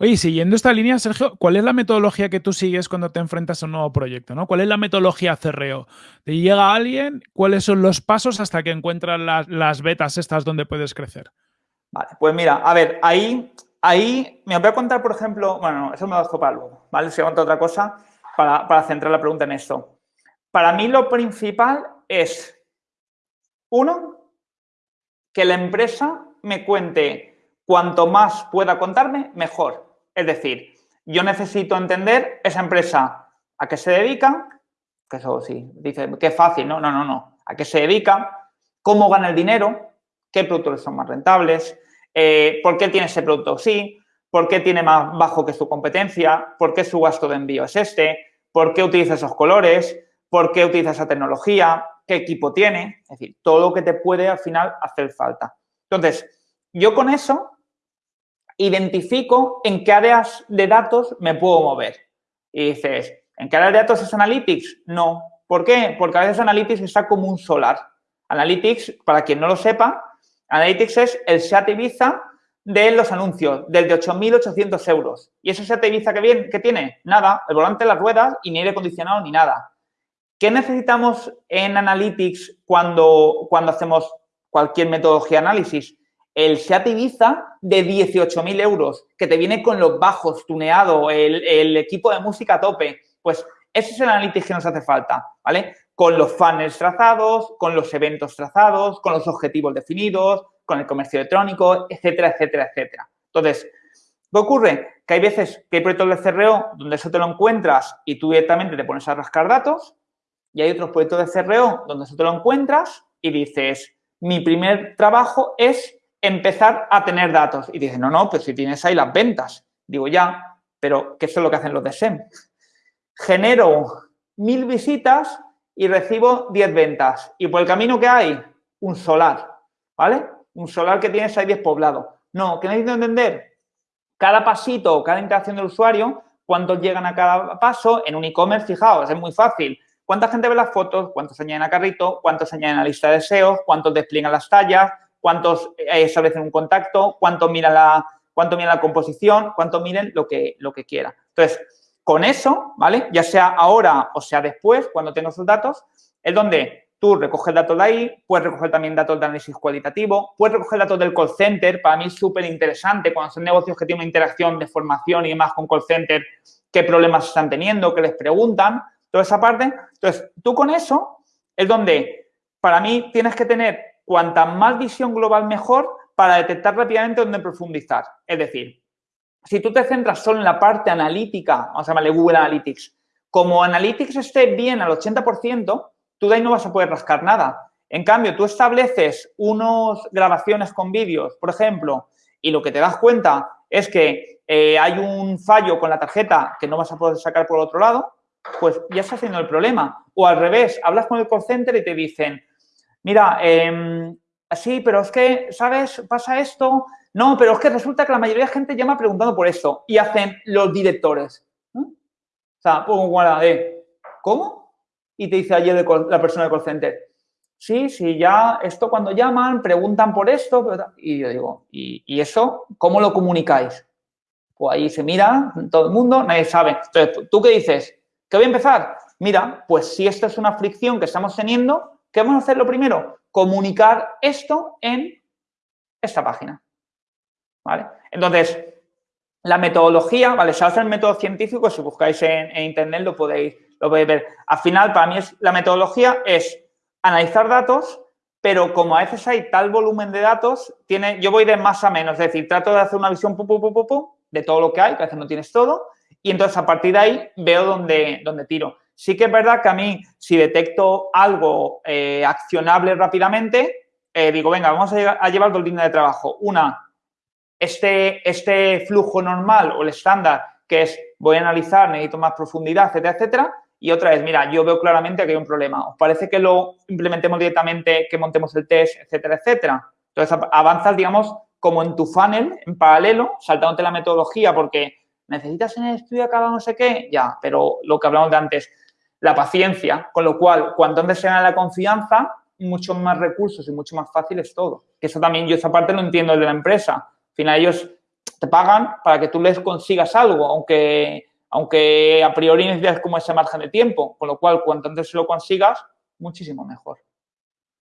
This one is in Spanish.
Oye, siguiendo esta línea, Sergio, ¿cuál es la metodología que tú sigues cuando te enfrentas a un nuevo proyecto? ¿no? ¿Cuál es la metodología CRO? ¿Te llega alguien? ¿Cuáles son los pasos hasta que encuentras las, las betas estas donde puedes crecer? Vale, pues mira, a ver, ahí, ahí me voy a contar, por ejemplo, bueno, eso me lo dejo para luego, ¿vale? Si contar otra cosa para, para centrar la pregunta en esto. Para mí lo principal es, uno, que la empresa me cuente cuanto más pueda contarme, mejor. Es decir, yo necesito entender esa empresa a qué se dedica, que eso sí, dice que fácil, no, no, no, no, a qué se dedica, cómo gana el dinero, qué productos son más rentables, eh, por qué tiene ese producto así, por qué tiene más bajo que su competencia, por qué su gasto de envío es este, por qué utiliza esos colores, por qué utiliza esa tecnología, qué equipo tiene, es decir, todo lo que te puede al final hacer falta. Entonces, yo con eso identifico en qué áreas de datos me puedo mover. Y dices, ¿en qué áreas de datos es Analytics? No. ¿Por qué? Porque a veces Analytics está como un solar. Analytics, para quien no lo sepa, Analytics es el SEAT Ibiza de los anuncios, del de 8.800 euros. ¿Y ese SEAT Ibiza que, que tiene? Nada, el volante, las ruedas y ni aire acondicionado ni nada. ¿Qué necesitamos en Analytics cuando, cuando hacemos cualquier metodología de análisis? El SEAT Ibiza de 18.000 euros, que te viene con los bajos, tuneado, el, equipo de música a tope. Pues ese es el Analytics que nos hace falta, ¿vale? con los funnels trazados, con los eventos trazados, con los objetivos definidos, con el comercio electrónico, etcétera, etcétera, etcétera. Entonces, ¿qué ocurre? Que hay veces que hay proyectos de CRO donde eso te lo encuentras y tú directamente te pones a rascar datos y hay otros proyectos de CRO donde eso te lo encuentras y dices, mi primer trabajo es empezar a tener datos. Y dices, no, no, pues si tienes ahí las ventas. Digo, ya, pero ¿qué es lo que hacen los de SEM? Genero mil visitas y recibo 10 ventas. Y por el camino que hay, un solar, ¿vale? Un solar que tienes ahí despoblado. No, ¿qué necesito entender? Cada pasito, cada interacción del usuario, cuántos llegan a cada paso. En un e-commerce, fijaos, es muy fácil. ¿Cuánta gente ve las fotos? ¿Cuántos añaden a carrito? ¿Cuántos añaden a lista de deseos? ¿Cuántos despliegan las tallas? ¿Cuántos eh, establecen un contacto? ¿Cuántos miran la, cuánto miran la composición? ¿Cuántos miren lo que, lo que quiera? Entonces, con eso, ¿vale? Ya sea ahora o sea después, cuando tengo esos datos, es donde tú recoges datos de ahí, puedes recoger también datos de análisis cualitativo, puedes recoger datos del call center, para mí es súper interesante cuando son negocios que tienen una interacción de formación y demás con call center, qué problemas están teniendo, qué les preguntan, toda esa parte. Entonces, tú con eso es donde para mí tienes que tener cuanta más visión global mejor para detectar rápidamente dónde profundizar. Es decir, si tú te centras solo en la parte analítica, vamos a llamarle Google Analytics, como Analytics esté bien al 80%, tú de ahí no vas a poder rascar nada. En cambio, tú estableces unas grabaciones con vídeos, por ejemplo, y lo que te das cuenta es que eh, hay un fallo con la tarjeta que no vas a poder sacar por otro lado, pues ya estás haciendo el problema. O al revés, hablas con el call center y te dicen, mira, eh, sí, pero es que, ¿sabes? Pasa esto, no, pero es que resulta que la mayoría de gente llama preguntando por esto y hacen los directores. O sea, pongo guarda de, ¿cómo? Y te dice ayer la persona del call center, sí, sí, ya esto cuando llaman, preguntan por esto, y yo digo, ¿y, eso cómo lo comunicáis? Pues ahí se mira todo el mundo, nadie sabe. Entonces, ¿tú qué dices? ¿Qué voy a empezar? Mira, pues si esta es una fricción que estamos teniendo, ¿qué vamos a hacer lo primero? Comunicar esto en esta página. ¿vale? Entonces, la metodología, ¿vale? Se hace el método científico, si buscáis en, internet lo podéis, lo podéis ver. Al final, para mí, es, la metodología es analizar datos, pero como a veces hay tal volumen de datos, tiene, yo voy de más a menos, es decir, trato de hacer una visión de todo lo que hay, que a veces no tienes todo, y entonces a partir de ahí veo dónde, dónde tiro. Sí que es verdad que a mí, si detecto algo eh, accionable rápidamente, eh, digo, venga, vamos a, a llevar dos líneas de trabajo. Una, este, este flujo normal o el estándar que es voy a analizar, necesito más profundidad, etcétera, etcétera. Y otra es, mira, yo veo claramente que hay un problema. ¿Os parece que lo implementemos directamente, que montemos el test, etcétera, etcétera? Entonces, avanzas, digamos, como en tu funnel, en paralelo, saltándote la metodología porque necesitas en el estudio acá no sé qué, ya, pero lo que hablamos de antes, la paciencia, con lo cual, cuanto antes se gana la confianza, mucho más recursos y mucho más fácil es todo. Que eso también yo esa parte lo entiendo de la empresa. Al final ellos te pagan para que tú les consigas algo, aunque, aunque a priori necesitas como ese margen de tiempo, con lo cual cuanto antes lo consigas, muchísimo mejor.